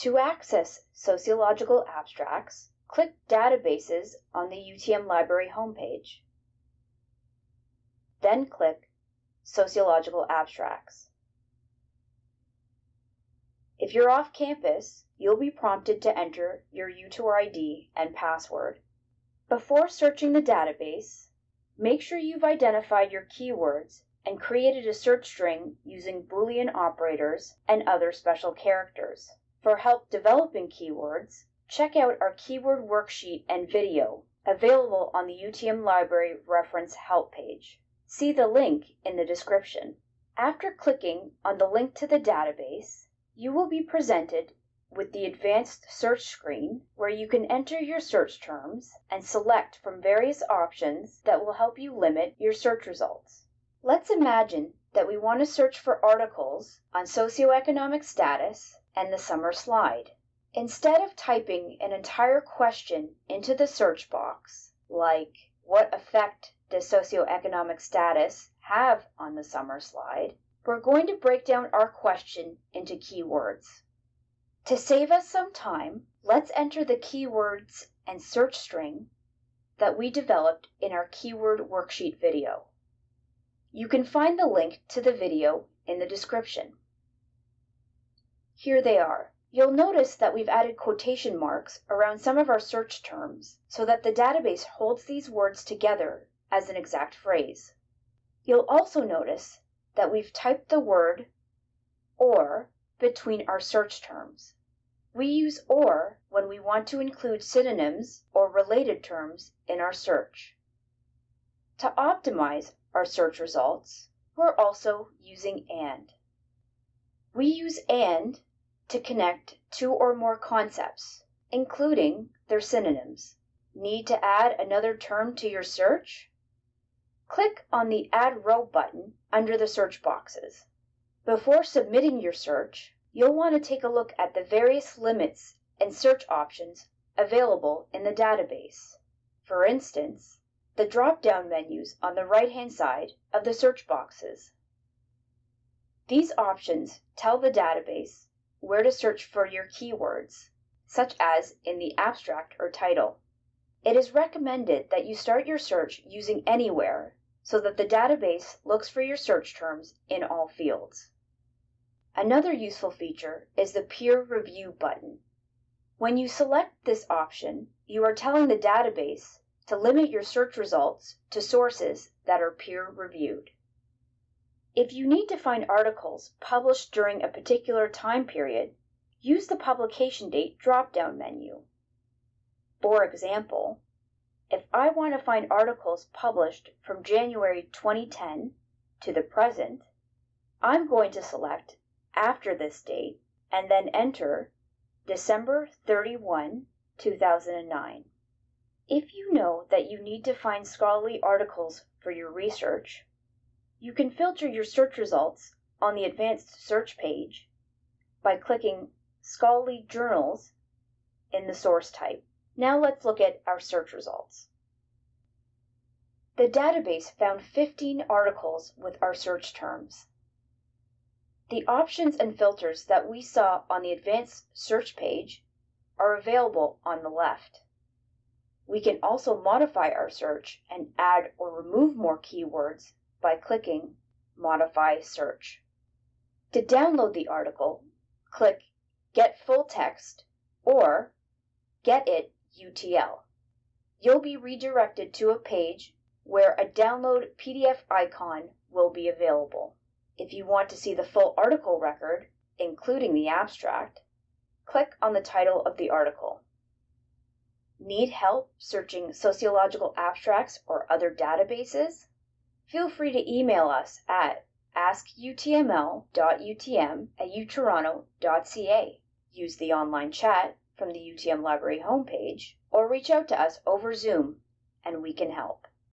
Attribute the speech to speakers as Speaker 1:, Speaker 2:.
Speaker 1: To access sociological abstracts, click Databases on the UTM Library homepage. Then click Sociological Abstracts. If you're off campus, you'll be prompted to enter your UTOR ID and password. Before searching the database, make sure you've identified your keywords and created a search string using Boolean operators and other special characters. For help developing keywords, check out our keyword worksheet and video available on the UTM Library Reference Help page. See the link in the description. After clicking on the link to the database, you will be presented with the advanced search screen where you can enter your search terms and select from various options that will help you limit your search results. Let's imagine that we want to search for articles on socioeconomic status and the summer slide. Instead of typing an entire question into the search box, like what effect does socioeconomic status have on the summer slide, we're going to break down our question into keywords. To save us some time, let's enter the keywords and search string that we developed in our keyword worksheet video. You can find the link to the video in the description. Here they are. You'll notice that we've added quotation marks around some of our search terms so that the database holds these words together as an exact phrase. You'll also notice that we've typed the word or between our search terms. We use OR when we want to include synonyms or related terms in our search. To optimize our search results, we're also using AND. We use AND to connect two or more concepts, including their synonyms. Need to add another term to your search? Click on the Add Row button under the search boxes. Before submitting your search, you'll want to take a look at the various limits and search options available in the database. For instance, the drop-down menus on the right-hand side of the search boxes. These options tell the database where to search for your keywords, such as in the abstract or title. It is recommended that you start your search using Anywhere so that the database looks for your search terms in all fields. Another useful feature is the Peer Review button. When you select this option, you are telling the database to limit your search results to sources that are peer-reviewed. If you need to find articles published during a particular time period, use the Publication Date drop-down menu. For example, if I want to find articles published from January 2010 to the present, I'm going to select after this date and then enter December 31, 2009. If you know that you need to find scholarly articles for your research, you can filter your search results on the Advanced Search page by clicking Scholarly Journals in the source type. Now let's look at our search results. The database found 15 articles with our search terms. The options and filters that we saw on the Advanced Search page are available on the left. We can also modify our search and add or remove more keywords by clicking Modify Search. To download the article, click Get Full Text or Get It UTL. You'll be redirected to a page where a download PDF icon will be available. If you want to see the full article record, including the abstract, click on the title of the article. Need help searching sociological abstracts or other databases? Feel free to email us at askutml.utm at utoronto.ca. Use the online chat from the UTM Library homepage or reach out to us over Zoom and we can help.